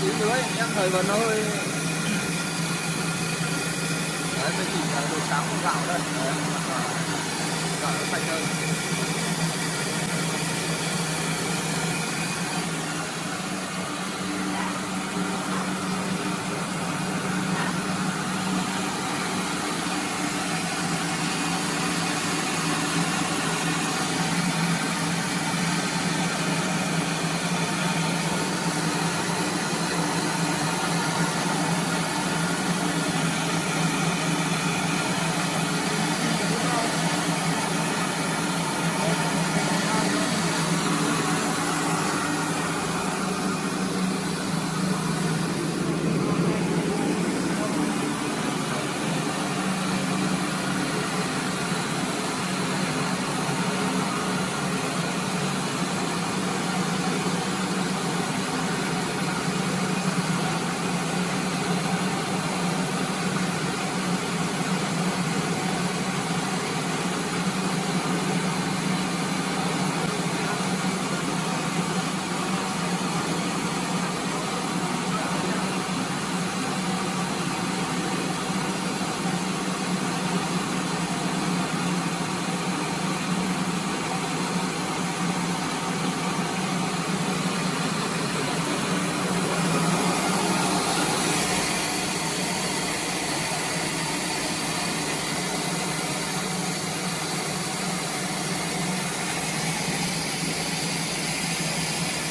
vào tí nữa em thấy vẫn hơi đấy mình chỉ là đồ sáng không vào đây đấy gạo nó sạch hơn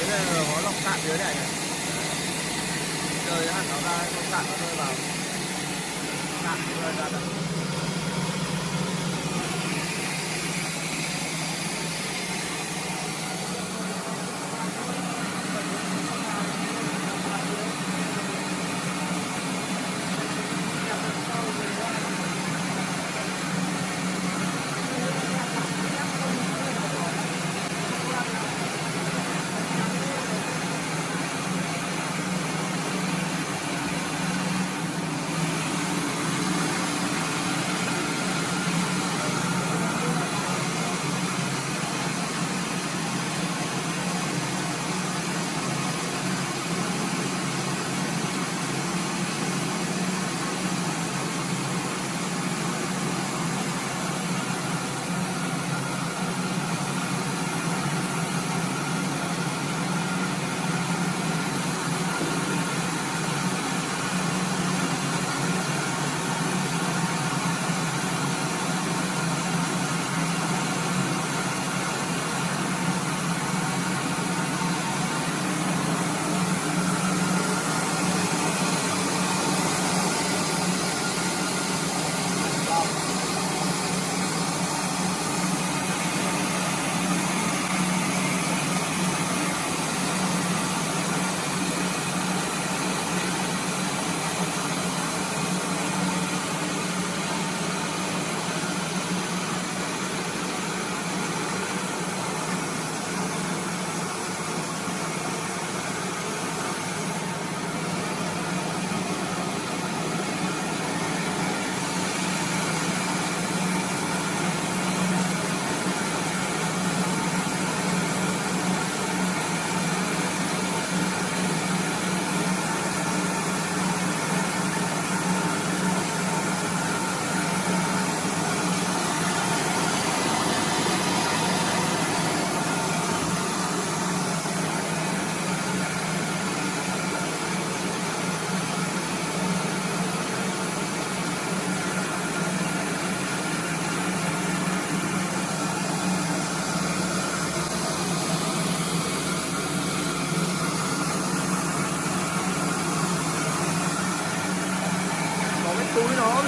cái này là có lọc cạn dưới này này rơi hẳn nó ra lọc cạn nó rơi vào. Cạn, nó rơi ra được.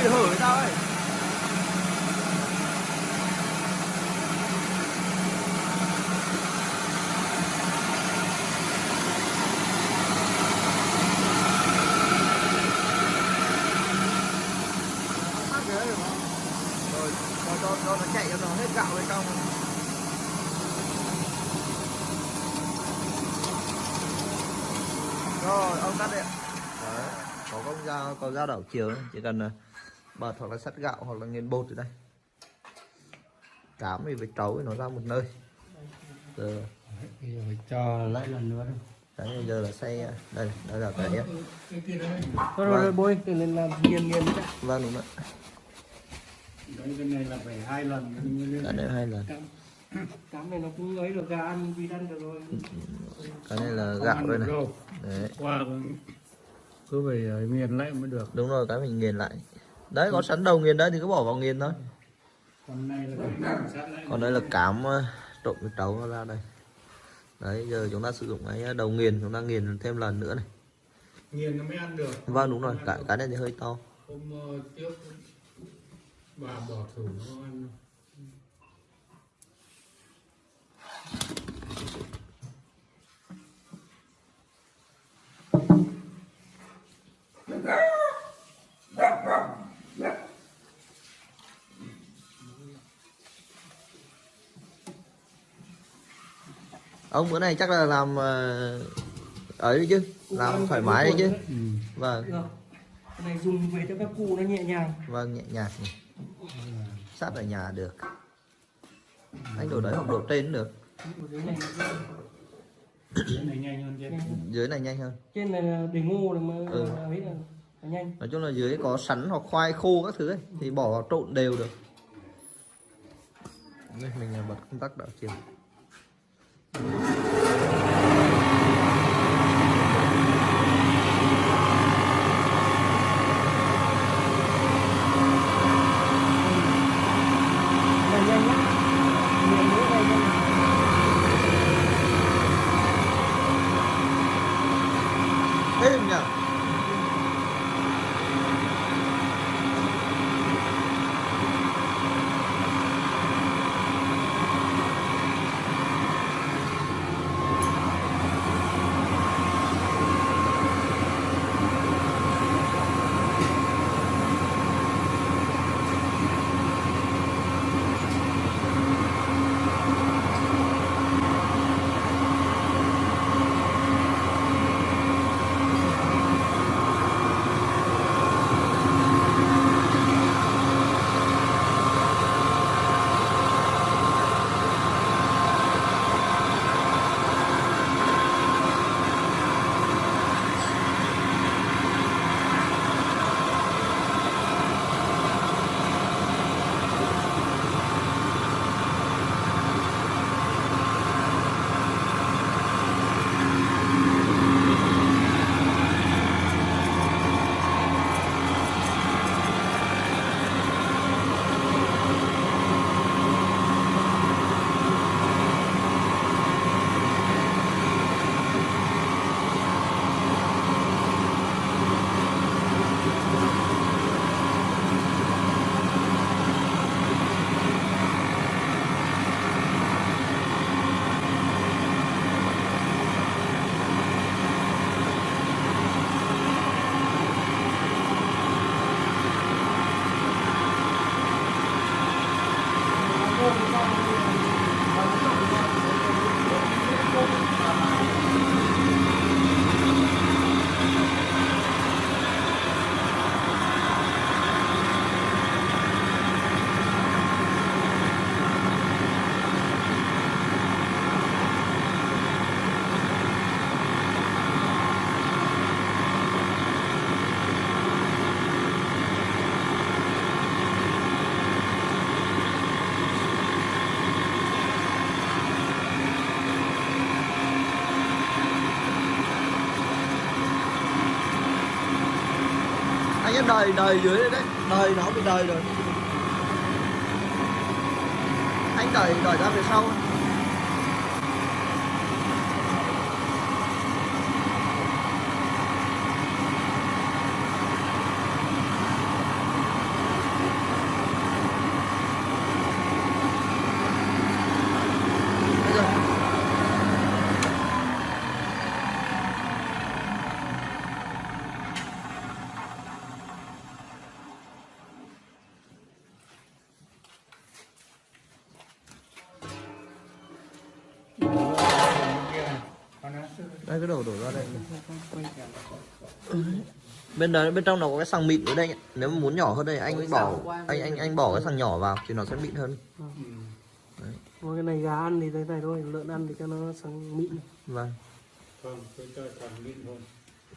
Bị hở hay sao ấy. Rồi cho cho cho nó chạy cho nó hết gạo bên trong rồi ông tắt đi ạ. Có công dao có dao đảo chiều chỉ cần à, bật hoặc là sắt gạo hoặc là nghiền bột ở đây. Cám thì phải trấu nó ra một nơi. Giờ phải cho lại lần nữa đâu đấy bây giờ là xay đây đây là cái Thôi rồi, rồi bôi để lên làm nghiền nghiền đấy vâng đúng đấy cái này là phải hai lần. Cái này hai lần cám này nó cũng ấy được gà ăn vịt ăn được rồi. Cái này là gạo đây này. Đấy. Qua cứ phải ờ, nghiền lại mới được. Đúng rồi cái mình nghiền lại đấy có sẵn đầu nghiền đấy thì cứ bỏ vào nghiền thôi. Còn này là phải kiểm sát lại còn đây là cám ờ, trộn với trấu ra đây. Đấy giờ chúng ta sử dụng cái đầu nghiền chúng ta nghiền thêm lần nữa này. Nghiền nó mới ăn được. Vâng đúng rồi cái cái này thì hơi to. Hôm ờ, trước bà bỏ thử nó ăn ông bữa này chắc là làm ờ, ấy đấy chứ làm thoải mái đấy chứ. ừ. vâng. Được cái này dùng về cho các cụ nó nhẹ nhàng. Vâng nhẹ nhàng sát ở nhà được. Anh đổ đấy hoặc đổ trên cũng được. Ở dưới này nhanh hơn dưới này nhanh hơn. Trên này là để ngô này mà Ừ. ấy là nhanh. Nói chung là dưới có sắn hoặc khoai khô các thứ ấy thì bỏ vào trộn đều được. Đây mình bật công tắc đảo chiều ハハハハ! Đời đời dưới đây đấy. Đời nó bị đời rồi. Anh đời đời ra về sau. Đây cái đổ đổ ra đây. Bên đấy bên trong nó có cái xăng mịn ở đây nếu mà muốn nhỏ hơn đây anh bỏ anh anh anh bỏ cái xăng nhỏ vào thì nó sẽ mịn hơn. Mà cái này gà ăn thì thế này thôi lợn ăn thì cho nó sáng mịn. Vâng.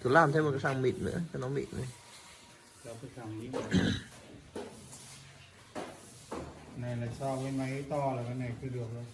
Cứ làm thêm một cái sàng mịn nữa cho nó mịn này. này là so với máy to là cái này cứ được rồi